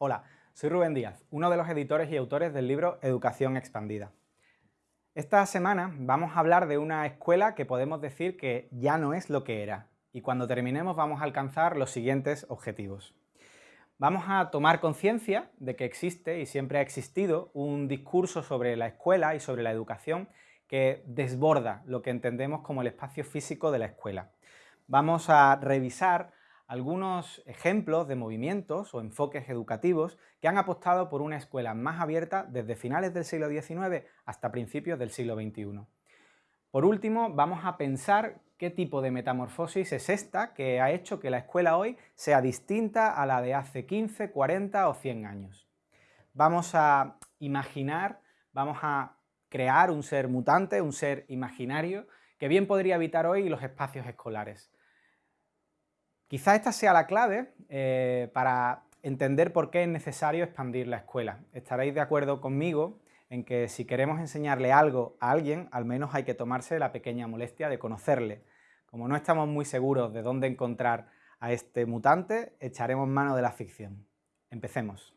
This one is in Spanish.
Hola, soy Rubén Díaz, uno de los editores y autores del libro Educación Expandida. Esta semana vamos a hablar de una escuela que podemos decir que ya no es lo que era y cuando terminemos vamos a alcanzar los siguientes objetivos. Vamos a tomar conciencia de que existe y siempre ha existido un discurso sobre la escuela y sobre la educación que desborda lo que entendemos como el espacio físico de la escuela. Vamos a revisar algunos ejemplos de movimientos o enfoques educativos que han apostado por una escuela más abierta desde finales del siglo XIX hasta principios del siglo XXI. Por último, vamos a pensar qué tipo de metamorfosis es esta que ha hecho que la escuela hoy sea distinta a la de hace 15, 40 o 100 años. Vamos a imaginar, vamos a crear un ser mutante, un ser imaginario, que bien podría habitar hoy los espacios escolares. Quizá esta sea la clave eh, para entender por qué es necesario expandir la escuela. Estaréis de acuerdo conmigo en que si queremos enseñarle algo a alguien, al menos hay que tomarse la pequeña molestia de conocerle. Como no estamos muy seguros de dónde encontrar a este mutante, echaremos mano de la ficción. Empecemos.